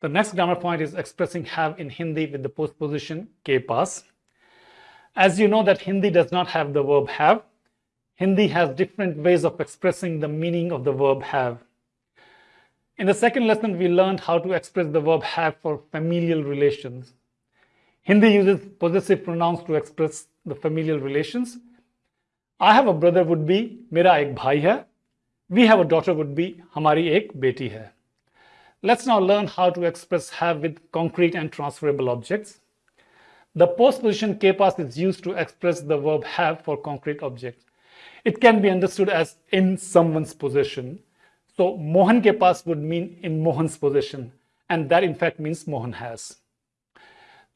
The next grammar point is expressing have in Hindi with the postposition ke paas. As you know that Hindi does not have the verb have. Hindi has different ways of expressing the meaning of the verb have. In the second lesson, we learned how to express the verb have for familial relations. Hindi uses possessive pronouns to express the familial relations. I have a brother would be, mera ek bhai hai. We have a daughter would be, hamari ek beti hai. Let's now learn how to express have with concrete and transferable objects. The postposition ke paas is used to express the verb have for concrete objects. It can be understood as in someone's possession. So Mohan ke paas would mean in Mohan's possession and that in fact means Mohan has.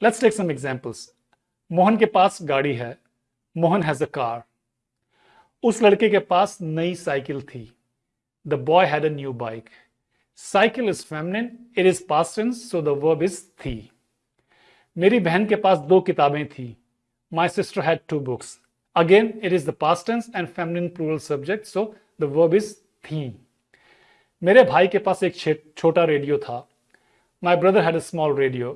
Let's take some examples. Mohan ke paas gaadi hai. Mohan has a car. Us ladke ke पास नई cycle thi. The boy had a new bike. Cycle is feminine it is tense so the verb is थी मेरी बहन के पास दो किताबें थी। My sister had two books again it is the past tense and feminine plural subject so the verb is थी मेरे भाई के पास एक छोटा रेडियो था। My brother had a small radio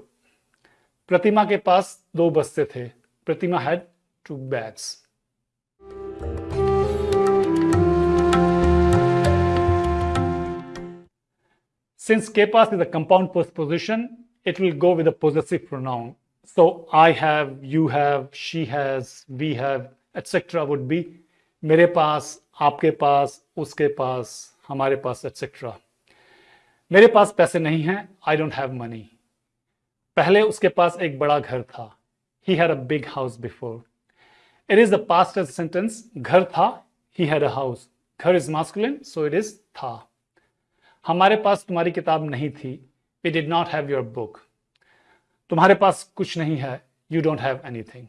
Pratima के पास दो बस्ते थे। Pratima had two bags Since ke paas is a compound postposition, it will go with a possessive pronoun. So I have, you have, she has, we have, etc. would be मेरे पास, आपके पास, उसके पास, हमारे पास, etc. मेरे पास पैसे नहीं हैं, I don't have money. पहले उसके पास एक बड़ा घर था. He had a big house before. It is the past tense sentence. घर था, he had a house. Ghar is masculine, so it is tha. हमारे पास तुम्हारी किताब नहीं थी। We did not have your book तुम्हारे पास कुछ नहीं है। You don't have anything